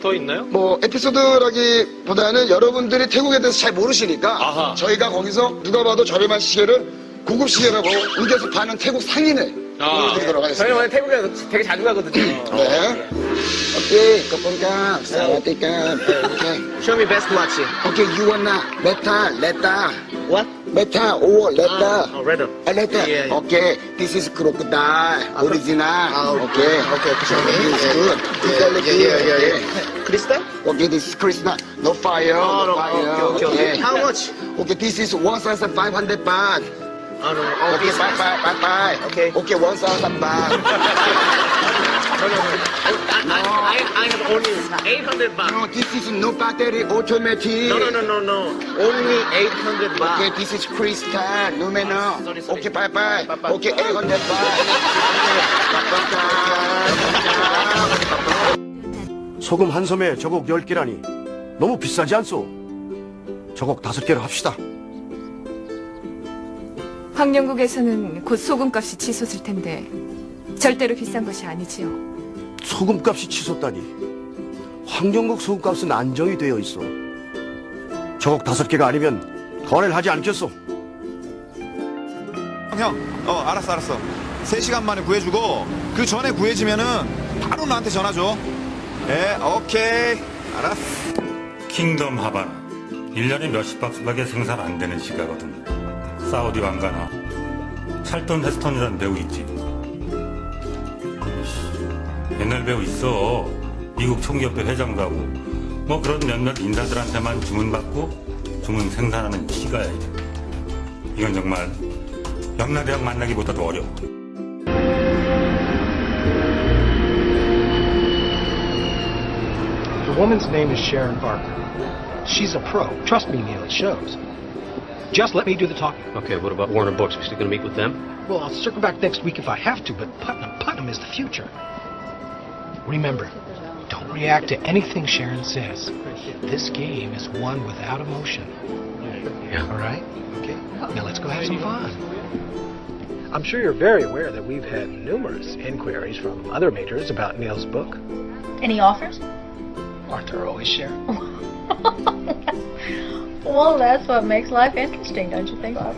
더 있나요? 뭐 에피소드라기보다는 여러분들이 태국에 대해서 잘 모르시니까 아하. 저희가 거기서 누가 봐도 저렴한 시계를 고급 시계라고 우겨서 파는 태국 상인을 아. 보여드리도록 저희 하겠습니다. 원래 태국에 되게 자주 가거든요. 네. 오케이, 거pon가, 사와디까, 오케이. Show me best watch. 오케이, 유원나, 메타, 레타, What? 메타, 오, 레타. Oh, red. 아, 레타. 예, 예. 오케이, this is crocodile, original. 아, 오케이. 오케이, show me. This is good. Good quality. 예, 예, 예, 예. 오케이. 크리스탈? Okay, this is Krishna. No fire. Oh, no no, fire. okay, okay, okay. How much? Okay, this is 1,500 baht. Oh, no. Oh, Okay, this bye, is- bye, bye, bye. Okay. Okay, 1,000 baht. No, no, no. Only 800 baht. No, this is no battery automatic. No, no, no, no, no. Only 800 Okay, baht. this is Krishna. No, man, no. Sorry, sorry. Okay, bye, bye. Bye, bye. Okay, 800 baht. 소금 한 섬에 저곡 10개라니 너무 비싸지 않소? 저곡 5개로 합시다. 황영국에서는 곧 소금값이 치솟을 텐데 절대로 비싼 것이 아니지요. 소금값이 치솟다니. 황정국 소금값은 안정이 되어 있어. 저곡 5개가 아니면 거래를 하지 않겠소. 형, 어, 알았어, 알았어. 3시간 만에 구해주고, 그 전에 구해지면은 바로 나한테 전화 줘. 예, 오케이. 알았어. 킹덤 하바나 1년에 몇십 박스밖에 생산 안 되는 시가거든 사우디 왕가나 찰돈 헤스턴이라는 배우 있지 옛날 배우 있어 미국 총기협회 회장도 하고 뭐 그런 몇몇 인사들한테만 주문받고 주문 생산하는 시가야 이건 정말 영나대학 만나기보다도 어려워 The woman's name is Sharon Barker. She's a pro. Trust me, Neil, it shows. Just let me do the talking. Okay, what about Warner Books? We still gonna meet with them? Well, I'll circle back next week if I have to, but Putnam, Putnam is the future. Remember, don't react to anything Sharon says. This game is won without emotion. Yeah. All right? Okay. Now let's go have some fun. I'm sure you're very aware that we've had numerous inquiries from other majors about Neil's book. Any offers? Aren't there always, Sharon? well, that's what makes life interesting, don't you think, Bob?